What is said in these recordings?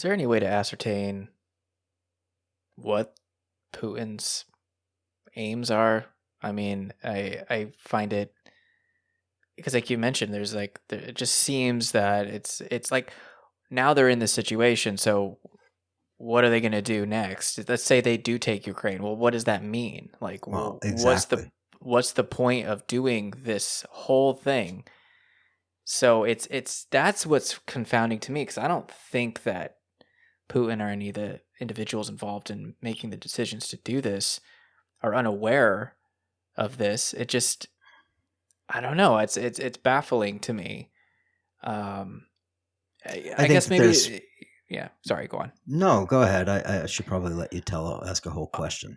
Is there any way to ascertain what Putin's aims are? I mean, I I find it because like you mentioned there's like there, it just seems that it's it's like now they're in this situation so what are they going to do next? Let's say they do take ukraine. Well what does that mean? Like Well, wh- what's the what's the point of doing this whole thing? So it's it's that's what's confounding to me because i don't think that putin or any of the individuals involved in making the decisions to do this are unaware of this it just I don't know. It's it's it's baffling to me. Um, I, I I guess maybe. there's Yeah. Sorry. Go on. no. Go ahead. I, I should probably let you tell ask a whole question.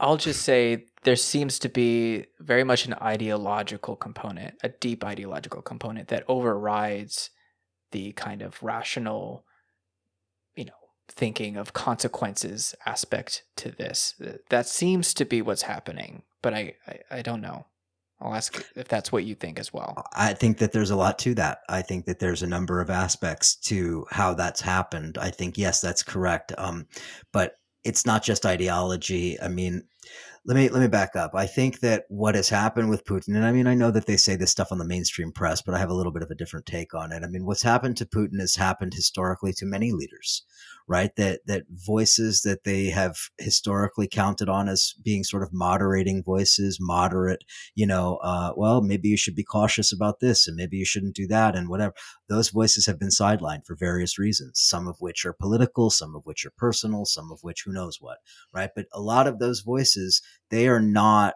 I'll just say there seems to be very much an ideological component, a deep ideological component that overrides the kind of rational, thinking of consequences aspect to this. That seems to be what's happening, but I I, I don't know. I'll ask if that's what you think as well. I think that there's a lot to that. I think that there's a number of aspects to how that's happened. I think yes, that's correct. Um, but it's not just ideology. I mean, let me let me back up. I think that what has happened with Putin, and I mean, I know that they say this stuff on the mainstream press, but I have a little bit of a different take on it. I mean, what's happened to Putin has happened historically to many leaders, right? That that voices that they have historically counted on as being sort of moderating voices, moderate, you know, uh, well, maybe you should be cautious about this, and maybe you shouldn't do that, and whatever. Those voices have been sidelined for various reasons, some of which are political, some of which are personal, some of which who knows what, right? But a lot of those voices they are not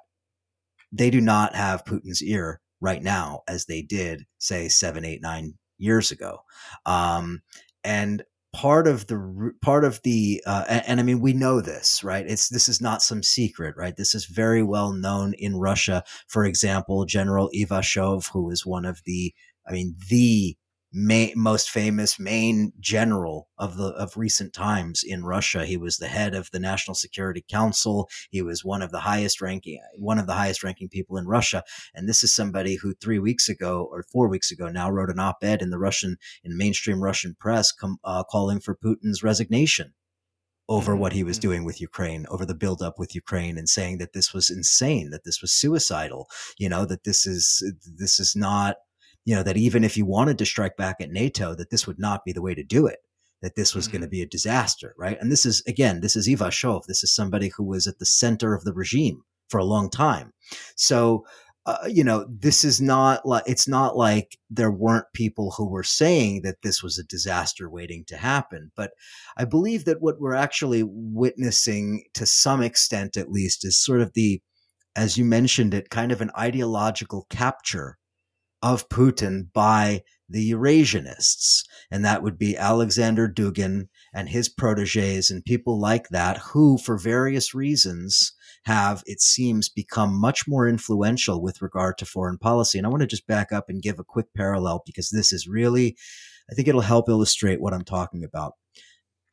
they do not have Putin's ear right now as they did say seven, eight, nine years ago. Um, and part of the part of the uh, and, and, I mean we know this right? It's this is not some secret right? This is very well known in Russia. For example General Ivashov who is one of the I mean the main, most famous main general of the of recent times in Russia. He was the head of the National Security Council. He was one of the highest ranking one of the highest ranking people in Russia. And this is somebody who three weeks ago or four weeks ago now wrote an op-ed in the Russian in mainstream Russian press com, uh, calling for Putin's resignation over what he was Mm-hmm. doing with Ukraine, over the buildup with Ukraine, and saying that this was insane, that this was suicidal, you know, that this is this is not you know, that even if you wanted to strike back at NATO, that this would not be the way to do it, that this was Mhm. going to be a disaster, right? And this is, again, this is Ivashov. This is somebody who was at the center of the regime for a long time. So, uh, you know, this is not like, it's not like there weren't people who were saying that this was a disaster waiting to happen. But I believe that what we're actually witnessing to some extent, at least, is sort of the, as you mentioned it, kind of an ideological capture of Putin by the Eurasianists. And that would be Alexander Dugin and his proteges and people like that, who, for various reasons, have, it seems, become much more influential with regard to foreign policy. And I want to just back up and give a quick parallel because this is really, I think it'll help illustrate what I'm talking about.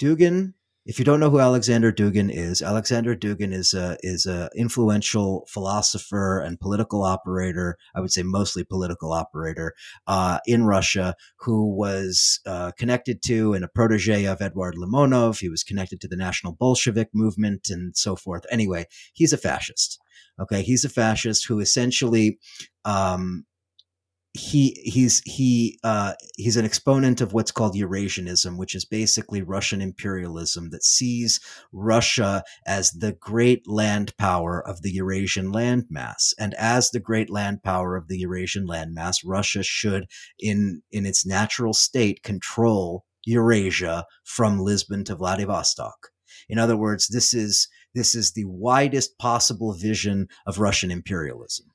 Dugin if you don't know who Alexander Dugin is, Alexander Dugin is a is a influential philosopher and political operator. I would say mostly political operator uh, in Russia, who was uh, connected to and a protege of Eduard Limonov. He was connected to the National Bolshevik movement and so forth. Anyway, he's a fascist. Okay, he's a fascist who essentially um, he he's he uh, he's an exponent of what's called Eurasianism, which is basically Russian imperialism that sees Russia as the great land power of the Eurasian landmass, and as the great land power of the Eurasian landmass, Russia should, in in its natural state, control Eurasia from Lisbon to Vladivostok. In other words, this is this is the widest possible vision of Russian imperialism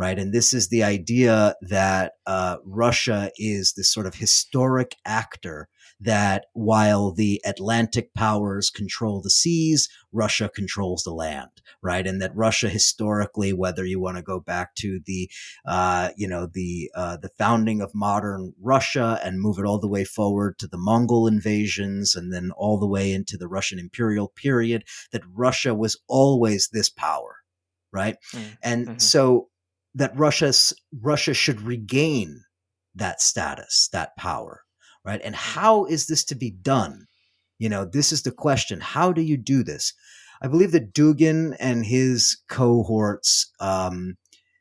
right? And this is the idea that uh, Russia is this sort of historic actor that while the Atlantic powers control the seas, Russia controls the land, right? And that Russia historically, whether you want to go back to the, uh, you know, the uh, the founding of modern Russia and move it all the way forward to the Mongol invasions and then all the way into the Russian imperial period, that Russia was always this power, right? Mm, And mhm. so that Russia's Russia should regain that status, that power, right? And how is this to be done? You know, this is the question. How do you do this? I believe that Dugin and his cohorts, um,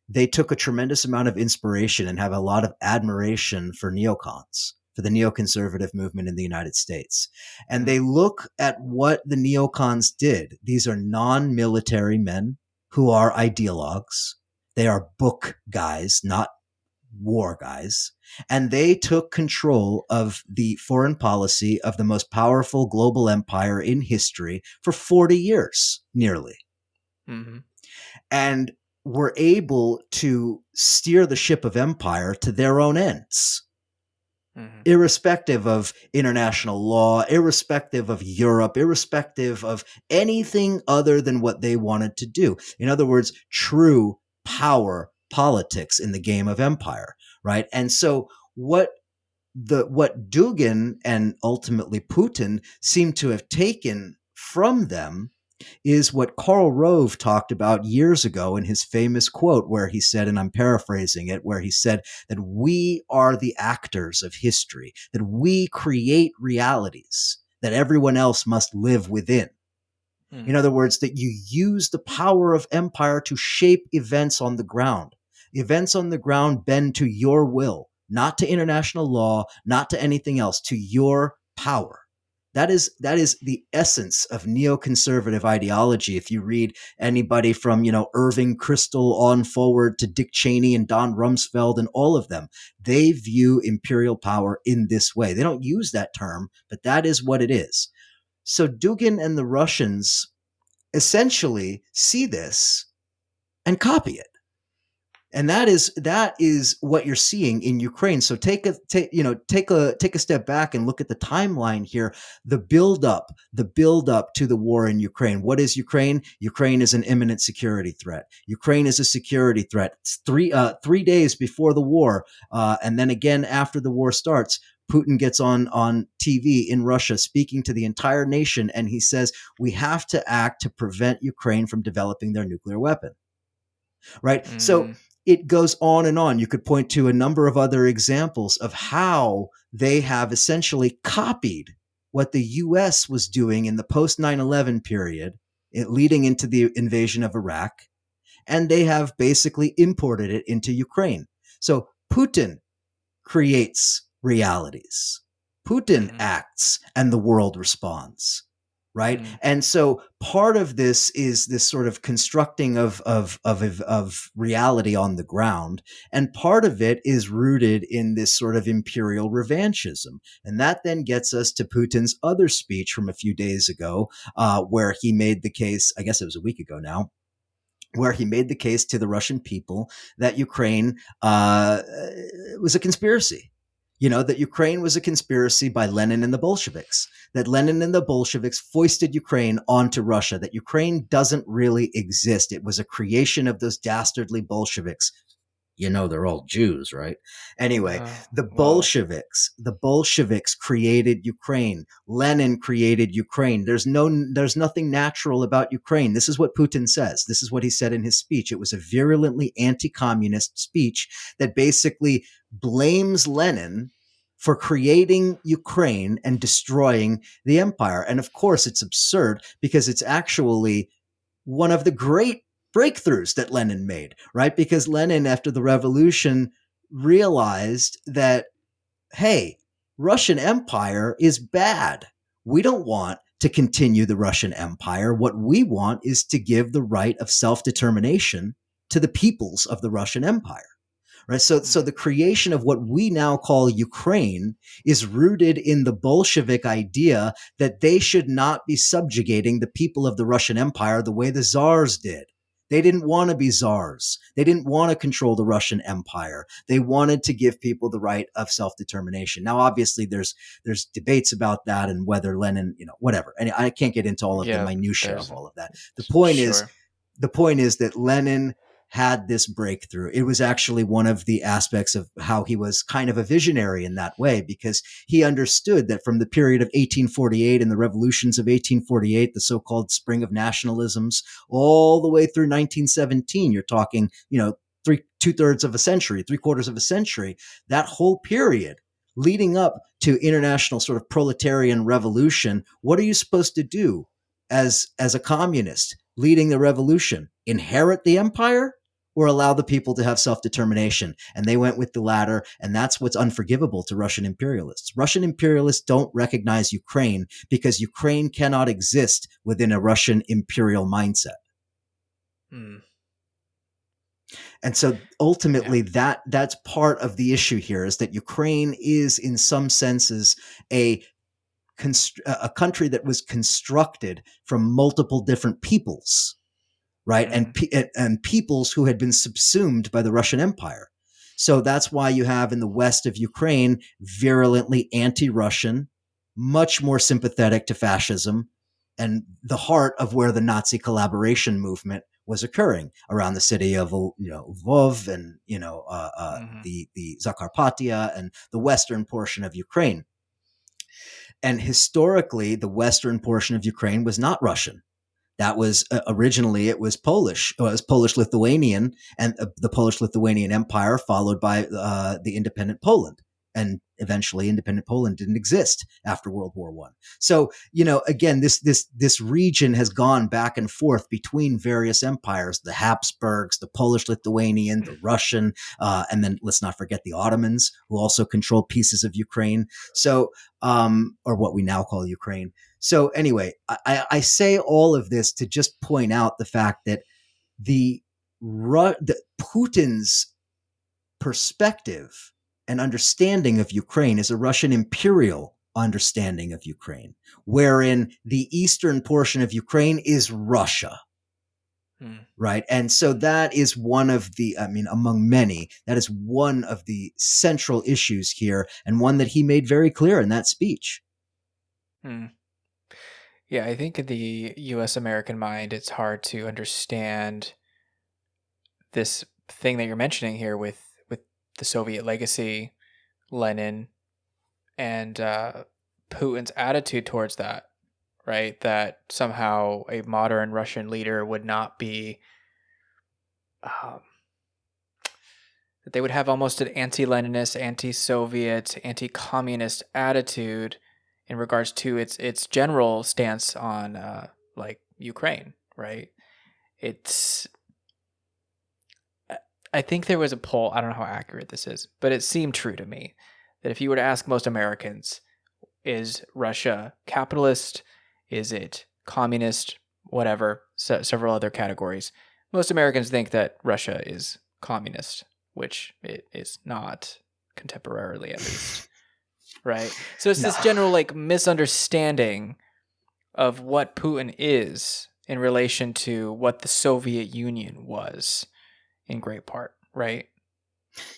they took a tremendous amount of inspiration and have a lot of admiration for neocons, for the neoconservative movement in the United States. And they look at what the neocons did. These are non military men who are ideologues. They are book guys, not war guys. And they took control of the foreign policy of the most powerful global empire in history for 40 years, nearly. Mm-hmm. And were able to steer the ship of empire to their own ends. Mm-hmm. Irrespective of international law, irrespective of Europe, irrespective of anything other than what they wanted to do. In other words, true power politics in the game of empire, right? And so what the what Dugin and ultimately Putin seem to have taken from them is what Karl Rove talked about years ago in his famous quote, where he said, and I'm paraphrasing it, where he said that we are the actors of history, that we create realities that everyone else must live within. Mm. In other words, that you use the power of empire to shape events on the ground. Events on the ground bend to your will, not to international law, not to anything else, to your power. That is that is the essence of neoconservative ideology. If you read anybody from you know Irving Kristol on forward to Dick Cheney and Don Rumsfeld and all of them, they view imperial power in this way. They don't use that term, but that is what it is. So Dugin and the Russians essentially see this and copy it and that is that is what you're seeing in Ukraine. So take a take you know take a take a step back and look at the timeline here. The build up, the build up to the war in Ukraine. What is Ukraine? Ukraine is an imminent security threat. Ukraine is a security threat. It's three uh, three days before the war, uh, and then again after the war starts. Putin gets on on TV in Russia speaking to the entire nation and he says we have to act to prevent Ukraine from developing their nuclear weapon. Right? Mm. So it goes on and on. You could point to a number of other examples of how they have essentially copied what the US was doing in the post 9 11 period, leading into the invasion of Iraq, and they have basically imported it into Ukraine. So Putin creates realities. Putin mm-hmm. acts and the world responds right mm. and so part of this is this sort of constructing of, of of of reality on the ground and part of it is rooted in this sort of imperial revanchism and that then gets us to putin's other speech from a few days ago uh, where he made the case i guess it was a week ago now where he made the case to the Russian people that Ukraine uh, was a conspiracy you know, that Ukraine was a conspiracy by Lenin and the Bolsheviks, that Lenin and the Bolsheviks foisted Ukraine onto Russia, that Ukraine doesn't really exist. It was a creation of those dastardly Bolsheviks. You know, they're all Jews, right? Anyway, uh, the Bolsheviks, the Bolsheviks created Ukraine. Lenin created Ukraine. There's no, there's nothing natural about Ukraine. This is what Putin says. This is what he said in his speech. It was a virulently anti-communist speech that basically blames Lenin for creating Ukraine and destroying the empire. And of course, it's absurd because it's actually one of the great breakthroughs that Lenin made, right? Because Lenin, after the revolution, realized that, hey, Russian Empire is bad. We don't want to continue the Russian Empire. What we want is to give the right of self determination to the peoples of the Russian Empire right? So, so mm-hmm. the creation of what we now call Ukraine is rooted in the Bolshevik idea that they should not be subjugating the people of the Russian Empire the way the czars did. They didn't want to be czars. They didn't want to control the Russian Empire. They wanted to give people the right of self-determination. Now, obviously, there's there's debates about that and whether Lenin, you know, whatever. And I can't get into all of yeah, the minutia of all of that. The point sure. is, the point is that Lenin had this breakthrough. It was actually one of the aspects of how he was kind of a visionary in that way, because he understood that from the period of 1848 and the revolutions of 1848, the so-called spring of nationalisms, all the way through 1917, you're talking, you know, three, two thirds of a century, three quarters of a century, that whole period leading up to international sort of proletarian revolution, what are you supposed to do as as a communist leading the revolution? Inherit the empire or allow the people to have self-determination? And they went with the latter, and that's what's unforgivable to Russian imperialists. Russian imperialists don't recognize Ukraine because Ukraine cannot exist within a Russian imperial mindset. Hmm. And so ultimately yeah. that that's part of the issue here is that Ukraine is in some senses a a country that was constructed from multiple different peoples, right? And and peoples who had been subsumed by the Russian Empire. So that's why you have in the west of Ukraine virulently anti-Russian, much more sympathetic to fascism, and the heart of where the Nazi collaboration movement was occurring around the city of you know Lvov and you know uh, uh, mm-hmm. the the Zakarpattia and the western portion of Ukraine. And historically, the western portion of Ukraine was not Russian. That was uh, originally it was Polish. It was Polish Lithuanian and uh, the Polish Lithuanian Empire, followed by uh, the independent Poland and eventually independent Poland didn't exist after World War One. So, you know, again, this this this region has gone back and forth between various empires: the Habsburgs, the Polish Lithuanian, the Russian, uh, and then let's not forget the Ottomans, who also controlled pieces of Ukraine. So, um, or what we now call Ukraine. So, anyway, I, I say all of this to just point out the fact that the, the Putin's perspective and understanding of Ukraine is a Russian imperial understanding of Ukraine, wherein the eastern portion of Ukraine is Russia. Hmm. Right. And so that is one of the, I mean, among many, that is one of the central issues here and one that he made very clear in that speech. Hmm. Yeah, I think in the US American mind, it's hard to understand this thing that you're mentioning here with with the Soviet legacy, Lenin, and uh, Putin's attitude towards that, right? That somehow a modern Russian leader would not be, um, that they would have almost an anti Leninist, anti Soviet, anti communist attitude in regards to its its general stance on uh, like Ukraine, right? It's I think there was a poll, I don't know how accurate this is, but it seemed true to me that if you were to ask most Americans, is Russia capitalist? Is it communist? Whatever, so, several other categories. Most Americans think that Russia is communist, which it is not contemporarily, at least. Right? So it's no. this general like misunderstanding of what Putin is in relation to what the Soviet Union was in great part, right?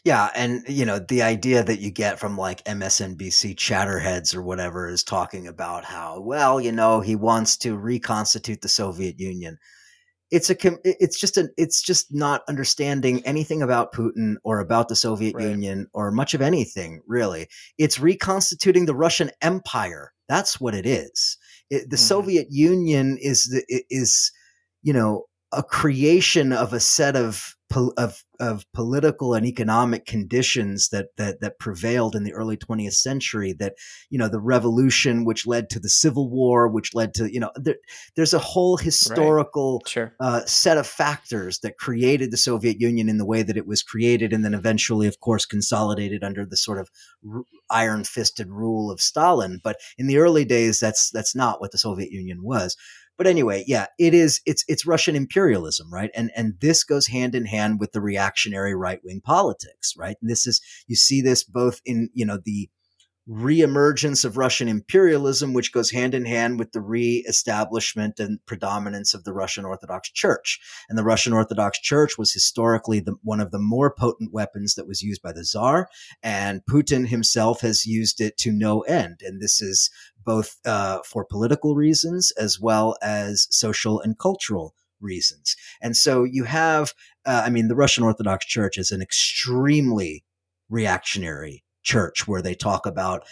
Yeah, and you know the idea that you get from like MSNBC chatterheads or whatever is talking about how well you know he wants to reconstitute the Soviet Union. It's a it's just an it's just not understanding anything about Putin or about the Soviet right. Union or much of anything really. It's reconstituting the Russian Empire. That's what it is. It, the mm-hmm. Soviet Union is the is you know a creation of a set of of of political and economic conditions that that that prevailed in the early 20th century that you know the revolution which led to the civil war which led to you know there, there's a whole historical right. sure. uh, set of factors that created the Soviet Union in the way that it was created and then eventually of course consolidated under the sort of r- iron fisted rule of Stalin but in the early days that's that's not what the Soviet Union was but anyway, yeah, it is. It's it's Russian imperialism, right? And and this goes hand in hand with the reactionary right wing politics, right? And this is you see this both in you know the reemergence of Russian imperialism, which goes hand in hand with the re-establishment and predominance of the Russian Orthodox Church. And the Russian Orthodox Church was historically the, one of the more potent weapons that was used by the Tsar, and Putin himself has used it to no end. And this is both uh, for political reasons as well as social and cultural reasons. And so you have, uh, I mean, the Russian Orthodox Church is an extremely reactionary church where they talk about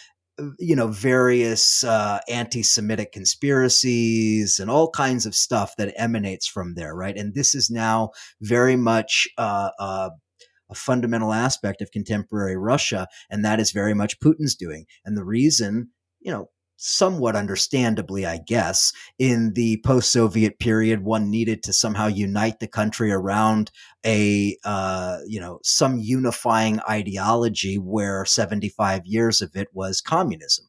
you know various uh, anti-semitic conspiracies and all kinds of stuff that emanates from there right and this is now very much uh, uh, a fundamental aspect of contemporary Russia, and that is very much Putin's doing. And the reason, you know, somewhat understandably, I guess, in the post Soviet period, one needed to somehow unite the country around a, uh, you know, some unifying ideology where 75 years of it was communism.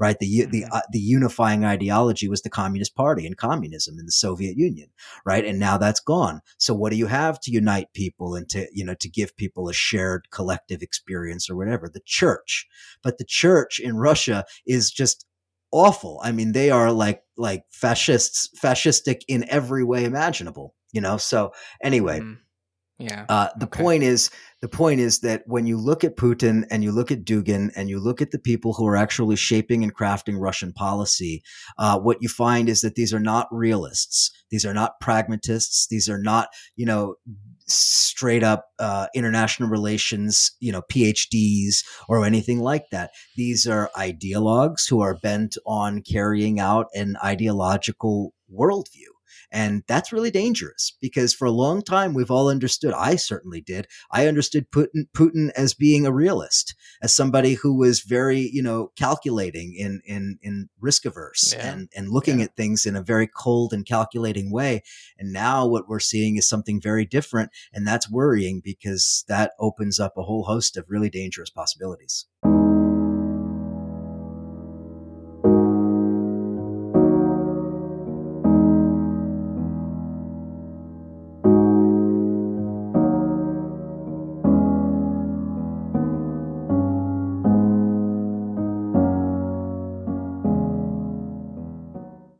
Right, the mm-hmm. the uh, the unifying ideology was the Communist Party and communism in the Soviet Union, right? And now that's gone. So what do you have to unite people and to you know to give people a shared collective experience or whatever? The church, but the church in Russia is just awful. I mean, they are like like fascists, fascistic in every way imaginable. You know. So anyway, mm. yeah. Uh, the okay. point is, the point is that when you look at Putin and you look at Dugin and you look at the people who are actually shaping and crafting Russian policy, uh, what you find is that these are not realists. These are not pragmatists. These are not, you know, straight up uh, international relations, you know, PhDs or anything like that. These are ideologues who are bent on carrying out an ideological worldview. And that's really dangerous because for a long time, we've all understood, I certainly did. I understood Putin, Putin as being a realist, as somebody who was very, you know, calculating in, in, in risk averse yeah. and, and looking yeah. at things in a very cold and calculating way. And now what we're seeing is something very different. And that's worrying because that opens up a whole host of really dangerous possibilities.